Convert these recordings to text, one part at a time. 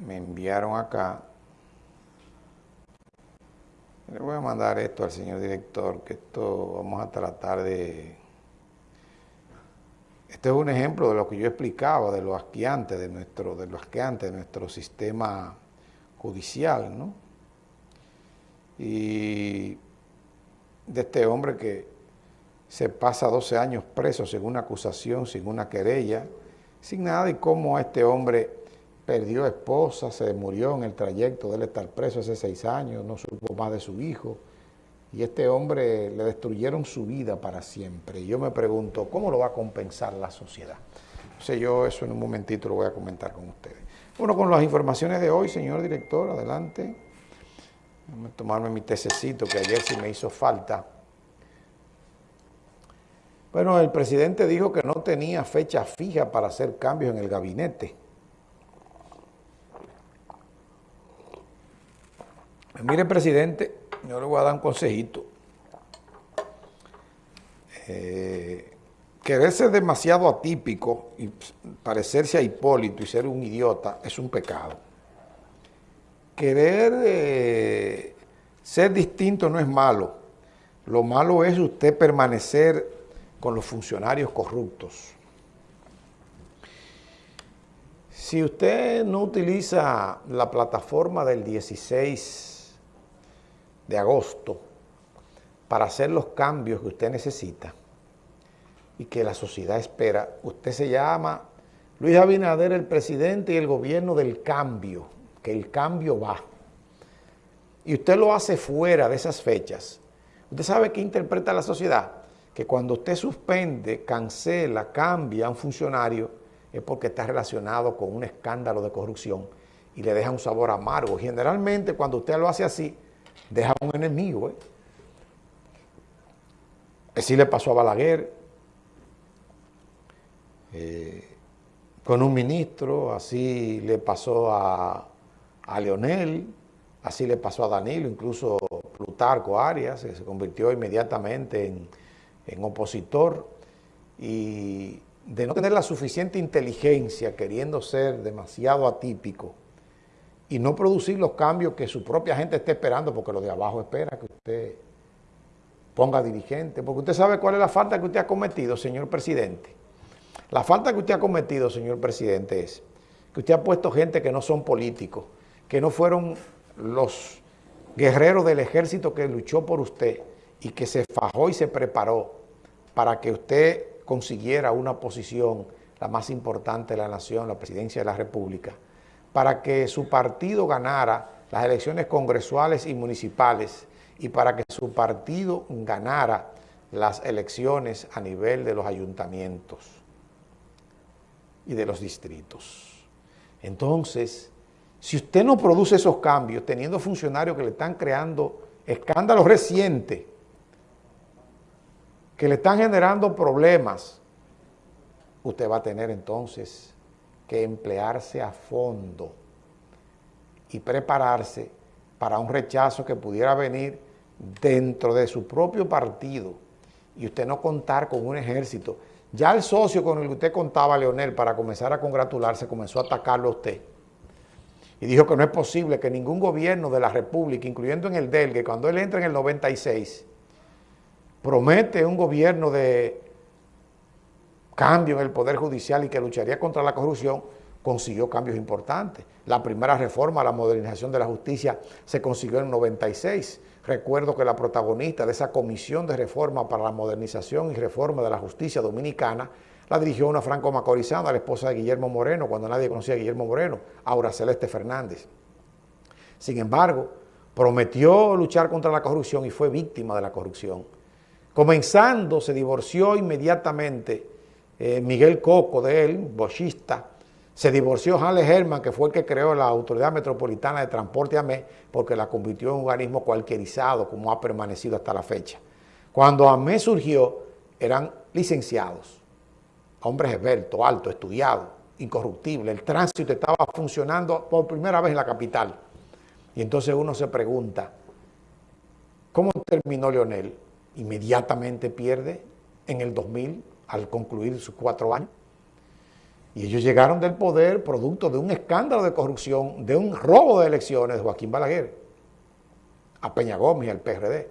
me enviaron acá. Le voy a mandar esto al señor director, que esto vamos a tratar de... Este es un ejemplo de lo que yo explicaba, de lo asqueante de nuestro, de lo asqueante de nuestro sistema judicial, ¿no? Y de este hombre que se pasa 12 años preso sin una acusación, sin una querella, sin nada, y cómo este hombre perdió esposa, se murió en el trayecto de él estar preso hace seis años, no supo más de su hijo, y este hombre le destruyeron su vida para siempre. Y yo me pregunto, ¿cómo lo va a compensar la sociedad? O sea, yo eso en un momentito lo voy a comentar con ustedes. Bueno, con las informaciones de hoy, señor director, adelante. Voy tomarme mi tececito que ayer sí me hizo falta. Bueno, el presidente dijo que no tenía fecha fija para hacer cambios en el gabinete. Mire, presidente, yo le voy a dar un consejito. Eh, querer ser demasiado atípico y parecerse a Hipólito y ser un idiota es un pecado. Querer eh, ser distinto no es malo. Lo malo es usted permanecer con los funcionarios corruptos. Si usted no utiliza la plataforma del 16 de agosto para hacer los cambios que usted necesita y que la sociedad espera, usted se llama Luis Abinader, el presidente y el gobierno del cambio, que el cambio va. Y usted lo hace fuera de esas fechas. ¿Usted sabe qué interpreta la sociedad? que cuando usted suspende, cancela, cambia a un funcionario, es porque está relacionado con un escándalo de corrupción y le deja un sabor amargo. Generalmente cuando usted lo hace así, deja un enemigo. ¿eh? Así le pasó a Balaguer, eh, con un ministro, así le pasó a, Leonel, así le pasó a Danilo, incluso Plutarco Arias, que se convirtió inmediatamente en en opositor y de no tener la suficiente inteligencia queriendo ser demasiado atípico y no producir los cambios que su propia gente esté esperando, porque lo de abajo espera que usted ponga dirigente, porque usted sabe cuál es la falta que usted ha cometido, señor presidente. La falta que usted ha cometido, señor presidente, es que usted ha puesto gente que no son políticos, que no fueron los guerreros del ejército que luchó por usted y que se fajó y se preparó para que usted consiguiera una posición, la más importante de la nación, la presidencia de la República, para que su partido ganara las elecciones congresuales y municipales y para que su partido ganara las elecciones a nivel de los ayuntamientos y de los distritos. Entonces, si usted no produce esos cambios, teniendo funcionarios que le están creando escándalos recientes, que le están generando problemas, usted va a tener entonces que emplearse a fondo y prepararse para un rechazo que pudiera venir dentro de su propio partido y usted no contar con un ejército. Ya el socio con el que usted contaba, Leonel, para comenzar a congratularse, comenzó a atacarlo a usted. Y dijo que no es posible que ningún gobierno de la República, incluyendo en el DEL, que cuando él entra en el 96, promete un gobierno de cambio en el Poder Judicial y que lucharía contra la corrupción, consiguió cambios importantes. La primera reforma, la modernización de la justicia, se consiguió en el 96. Recuerdo que la protagonista de esa comisión de reforma para la modernización y reforma de la justicia dominicana la dirigió una franco macorizana, la esposa de Guillermo Moreno, cuando nadie conocía a Guillermo Moreno, Aura Celeste Fernández. Sin embargo, prometió luchar contra la corrupción y fue víctima de la corrupción. Comenzando, se divorció inmediatamente eh, Miguel Coco de él, bochista. Se divorció Halle Herman, que fue el que creó la Autoridad Metropolitana de Transporte AME, porque la convirtió en un organismo cualquierizado, como ha permanecido hasta la fecha. Cuando AME surgió, eran licenciados, hombres esbeltos, altos, estudiados, incorruptibles. El tránsito estaba funcionando por primera vez en la capital. Y entonces uno se pregunta, ¿cómo terminó Leonel? inmediatamente pierde en el 2000 al concluir sus cuatro años. Y ellos llegaron del poder producto de un escándalo de corrupción, de un robo de elecciones de Joaquín Balaguer a Peña Gómez y al PRD.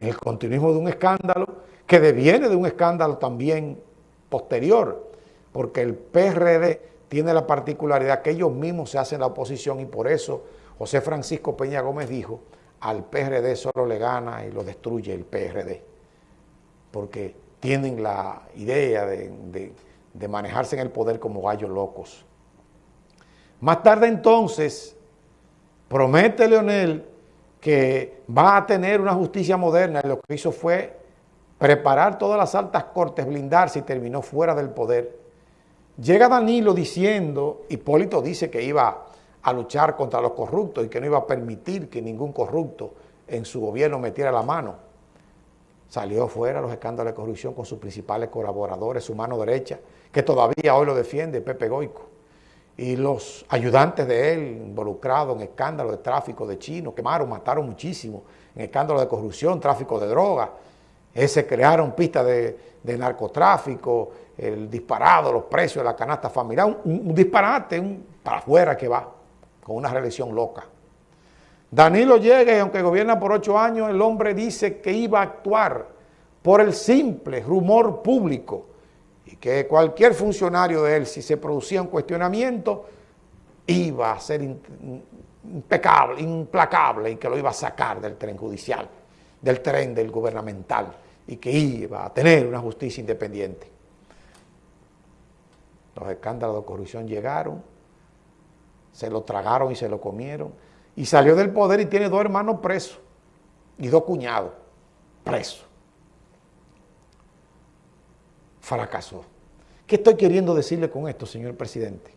En el continuismo de un escándalo que deviene de un escándalo también posterior, porque el PRD tiene la particularidad que ellos mismos se hacen la oposición y por eso José Francisco Peña Gómez dijo, al PRD solo le gana y lo destruye el PRD, porque tienen la idea de, de manejarse en el poder como gallos locos. Más tarde entonces, promete Leonel que va a tener una justicia moderna y lo que hizo fue preparar todas las altas cortes, blindarse y terminó fuera del poder. Llega Danilo diciendo, Hipólito dice que iba a luchar contra los corruptos y que no iba a permitir que ningún corrupto en su gobierno metiera la mano. Salió fuera los escándalos de corrupción con sus principales colaboradores, su mano derecha, que todavía hoy lo defiende, Pepe Goico y los ayudantes de él involucrados en escándalos de tráfico de chinos, quemaron, mataron muchísimo, en escándalos de corrupción, tráfico de drogas, se crearon pistas de, narcotráfico, el disparado, los precios de la canasta familiar, un, disparate, un para afuera que va, con una reelección loca. Danilo llega y aunque gobierna por ocho años, el hombre dice que iba a actuar por el simple rumor público y que cualquier funcionario de él, si se producía un cuestionamiento, iba a ser impecable, implacable y que lo iba a sacar del tren judicial, del tren del gubernamental y que iba a tener una justicia independiente. Los escándalos de corrupción llegaron, se lo tragaron y se lo comieron y salió del poder y tiene dos hermanos presos y dos cuñados presos fracasó. ¿Qué estoy queriendo decirle con esto, señor presidente?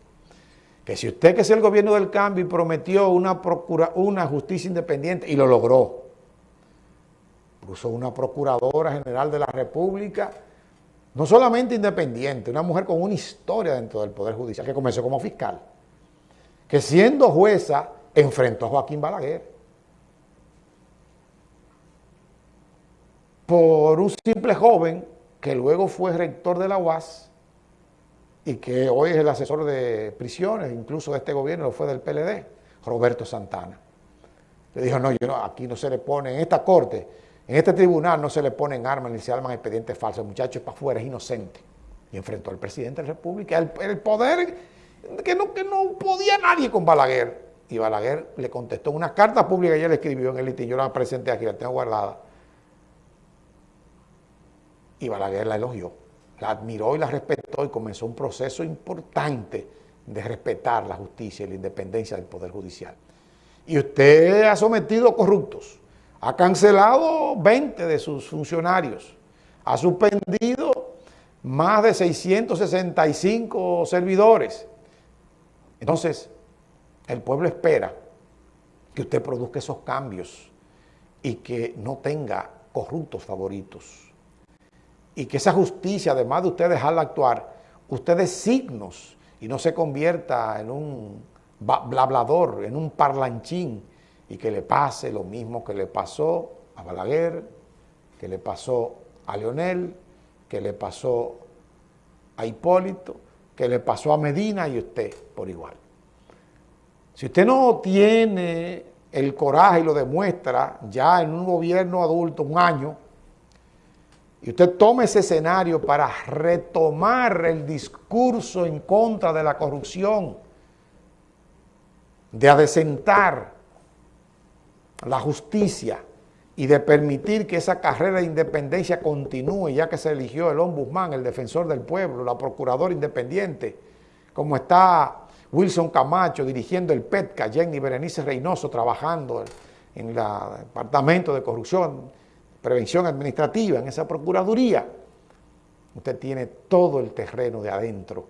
Que si usted que es el gobierno del cambio y prometió una, procura, una justicia independiente y lo logró, puso una procuradora general de la República, no solamente independiente, una mujer con una historia dentro del Poder Judicial, que comenzó como fiscal, que siendo jueza enfrentó a Joaquín Balaguer. Por un simple joven que luego fue rector de la UAS y que hoy es el asesor de prisiones, incluso de este gobierno, lo fue del PLD, Roberto Santana. Le dijo, no, yo no, aquí no se le pone, en esta corte, en este tribunal no se le ponen armas ni se arman expedientes falsos, el muchacho es para afuera, es inocente. Y enfrentó al presidente de la República, el, el poder que no, que no podía nadie con Balaguer. Y Balaguer le contestó una carta pública que ella le escribió en el litín, yo la presenté aquí, la tengo guardada y Balaguer la elogió, la admiró y la respetó y comenzó un proceso importante de respetar la justicia y la independencia del Poder Judicial. Y usted ha sometido corruptos, ha cancelado 20 de sus funcionarios, ha suspendido más de 665 servidores. Entonces, el pueblo espera que usted produzca esos cambios y que no tenga corruptos favoritos y que esa justicia, además de usted dejarla actuar, usted dé signos y no se convierta en un blablador, en un parlanchín y que le pase lo mismo que le pasó a Balaguer, que le pasó a Leonel, que le pasó a Hipólito, que le pasó a Medina y usted por igual. Si usted no tiene el coraje y lo demuestra ya en un gobierno adulto, un año, y usted toma ese escenario para retomar el discurso en contra de la corrupción, de adecentar la justicia y de permitir que esa carrera de independencia continúe, ya que se eligió el ombudsman, el defensor del pueblo, la procuradora independiente, como está Wilson Camacho dirigiendo el PETCA, Jenny Berenice Reynoso trabajando en el Departamento de Corrupción, prevención administrativa, en esa procuraduría, usted tiene todo el terreno de adentro,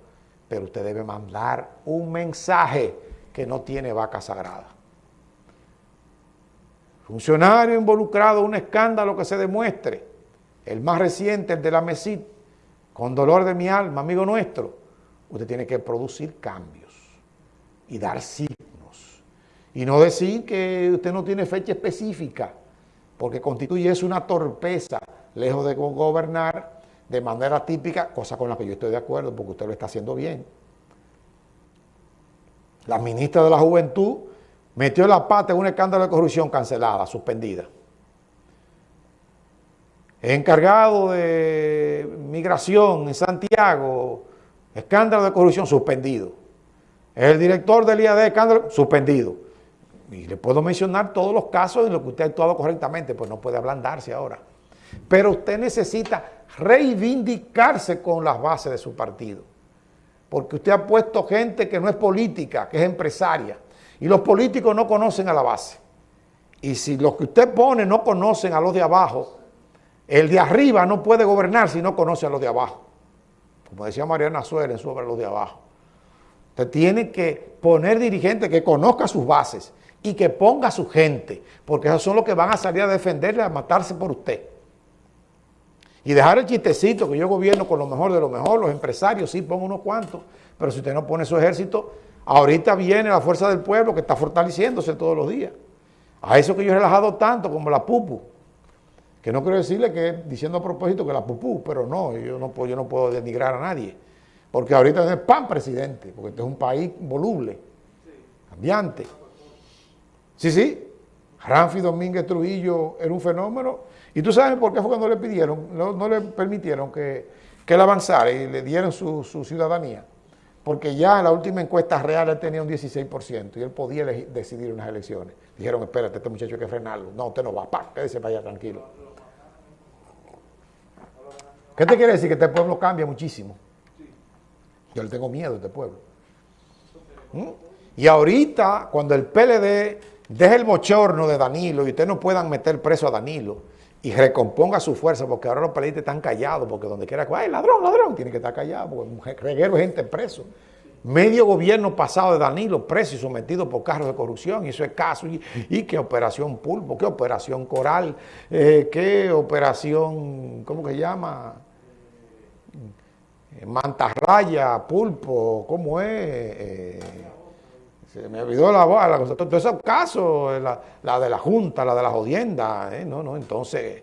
pero usted debe mandar un mensaje que no tiene vaca sagrada. Funcionario involucrado un escándalo que se demuestre, el más reciente, el de la MESID, con dolor de mi alma, amigo nuestro, usted tiene que producir cambios y dar signos. Y no decir que usted no tiene fecha específica, porque constituye es una torpeza, lejos de gobernar, de manera típica, cosa con la que yo estoy de acuerdo porque usted lo está haciendo bien. La ministra de la Juventud metió la pata en un escándalo de corrupción cancelada, suspendida. encargado de migración en Santiago, escándalo de corrupción suspendido. El director del IAD, escándalo suspendido. Y le puedo mencionar todos los casos en los que usted ha actuado correctamente, pues no puede ablandarse ahora. Pero usted necesita reivindicarse con las bases de su partido. Porque usted ha puesto gente que no es política, que es empresaria. Y los políticos no conocen a la base. Y si los que usted pone no conocen a los de abajo, el de arriba no puede gobernar si no conoce a los de abajo. Como decía Mariana Suárez sobre los de abajo. Usted tiene que poner dirigentes que conozca sus bases y que ponga a su gente, porque esos son los que van a salir a defenderle, a matarse por usted. Y dejar el chistecito que yo gobierno con lo mejor de lo mejor, los empresarios sí pongo unos cuantos, pero si usted no pone su ejército, ahorita viene la fuerza del pueblo que está fortaleciéndose todos los días. A eso que yo he relajado tanto como la pupu, que no quiero decirle que diciendo a propósito que la pupú, pero no, yo no puedo, yo no puedo denigrar a nadie, porque ahorita es pan presidente, porque este es un país voluble, cambiante. Sí, sí, Ramfi Domínguez Trujillo era un fenómeno y tú sabes por qué fue cuando le pidieron, no, le permitieron que, él avanzara y le dieron su, ciudadanía. Porque ya en la última encuesta real él tenía un 16% y él podía decidir unas elecciones. Dijeron, espérate, este muchacho hay que frenarlo. No, usted no va, pa, quédese para allá tranquilo. ¿Qué te quiere decir? Que este pueblo cambia muchísimo. Yo le tengo miedo a este pueblo. ¿Mm? Y ahorita, cuando el PLD deje el bochorno de Danilo y ustedes no puedan meter preso a Danilo, y recomponga su fuerza, porque ahora los periodistas están callados, porque donde quiera ay, ladrón, ladrón, tiene que estar callado, porque reguero de gente preso. Medio gobierno pasado de Danilo preso y sometido por cargos de corrupción, y eso es caso, y, qué operación pulpo, qué operación coral, eh, qué operación, ¿cómo que se llama? Mantarraya, pulpo, ¿cómo es? Eh, se me olvidó la bala, todos esos casos, la, de la Junta, la de la jodienda, ¿eh? no, no, entonces,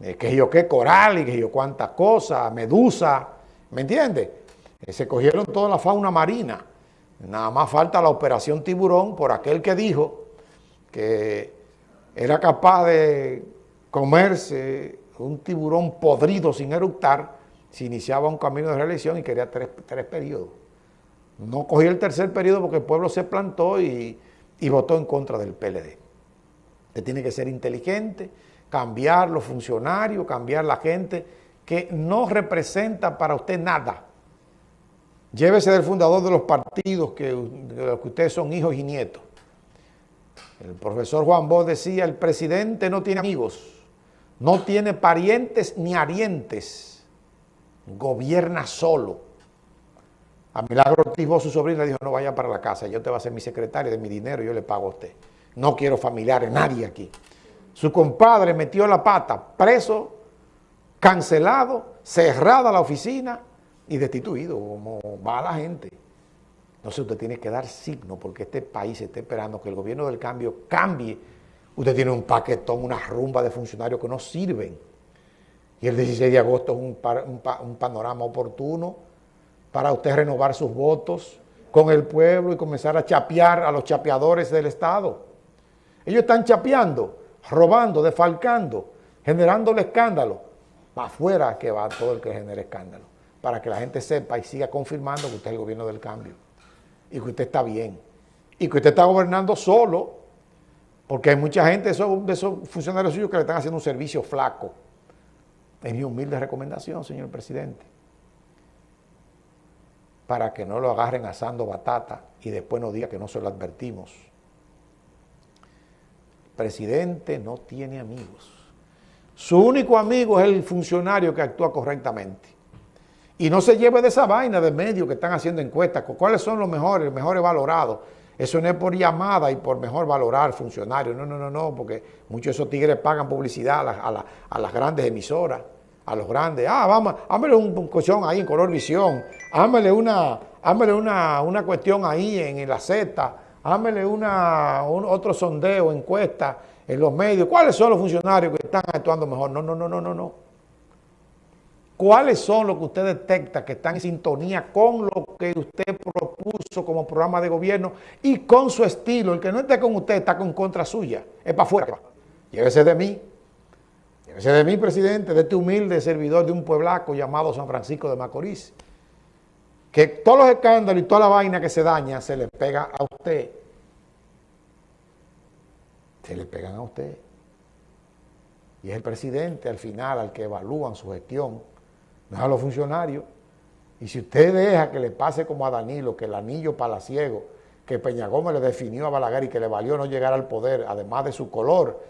eh, que yo qué coral y que yo cuántas cosas, medusa, ¿me entiendes? Eh, se cogieron toda la fauna marina, nada más falta la operación tiburón por aquel que dijo que era capaz de comerse un tiburón podrido sin eructar si iniciaba un camino de reelección y quería tres, tres periodos. No cogió el tercer periodo porque el pueblo se plantó y, votó en contra del PLD. Usted tiene que ser inteligente, cambiar los funcionarios, cambiar la gente que no representa para usted nada. Llévese del fundador de los partidos que, de los que ustedes son hijos y nietos. El profesor Juan Bosch decía, el presidente no tiene amigos, no tiene parientes ni arientes, gobierna solo. A Milagro Ortiz, su sobrina, dijo, no vaya para la casa, yo te voy a ser mi secretaria de mi dinero, yo le pago a usted. No quiero familiares, nadie aquí. Su compadre metió la pata, preso, cancelado, cerrada la oficina y destituido, como va la gente. Entonces usted tiene que dar signo porque este país está esperando que el gobierno del cambio cambie. Usted tiene un paquetón, una rumba de funcionarios que no sirven. Y el 16 de agosto es un, panorama oportuno para usted renovar sus votos con el pueblo y comenzar a chapear a los chapeadores del Estado. Ellos están chapeando, robando, defalcando, generando el escándalo. Para afuera que va todo el que genere escándalo, para que la gente sepa y siga confirmando que usted es el gobierno del cambio y que usted está bien y que usted está gobernando solo, porque hay mucha gente esos funcionarios suyos que le están haciendo un servicio flaco. Es mi humilde recomendación, señor presidente para que no lo agarren asando batata y después nos diga que no se lo advertimos. El presidente no tiene amigos. Su único amigo es el funcionario que actúa correctamente. Y no se lleve de esa vaina de medio que están haciendo encuestas. ¿Cuáles son los mejores, los mejores valorados? Eso no es por llamada y por mejor valorar funcionarios. No, no, no, no, porque muchos de esos tigres pagan publicidad a, las grandes emisoras a los grandes. Ah, vamos, hámele un, colchón ahí en color visión, hámele una, una, una cuestión ahí en, la Z, hámele una, otro sondeo, encuesta en los medios. ¿Cuáles son los funcionarios que están actuando mejor? No, no, no, no, no, no. ¿Cuáles son los que usted detecta que están en sintonía con lo que usted propuso como programa de gobierno y con su estilo? El que no esté con usted está con contra suya. Es para afuera. Llévese de mí. Llévese de mí, presidente, de este humilde servidor de un pueblaco llamado San Francisco de Macorís. Que todos los escándalos y toda la vaina que se daña se le pega a usted. Se le pegan a usted. Y es el presidente al final al que evalúan su gestión no a los funcionarios. Y si usted deja que le pase como a Danilo, que el anillo palaciego, que Peña Gómez le definió a Balaguer y que le valió no llegar al poder, además de su color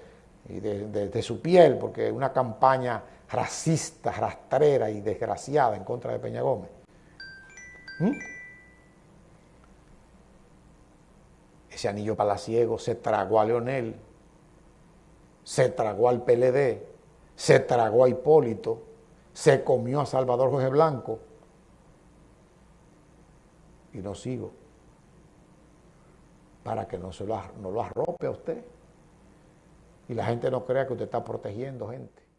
y de, su piel, porque es una campaña racista, rastrera y desgraciada en contra de Peña Gómez. ¿Mm? Ese anillo palaciego se tragó a Leonel, se tragó al PLD, se tragó a Hipólito, se comió a Salvador Jorge Blanco. Y no sigo. Para que no, se lo, no lo arrope a usted. Y la gente no crea que usted está protegiendo gente.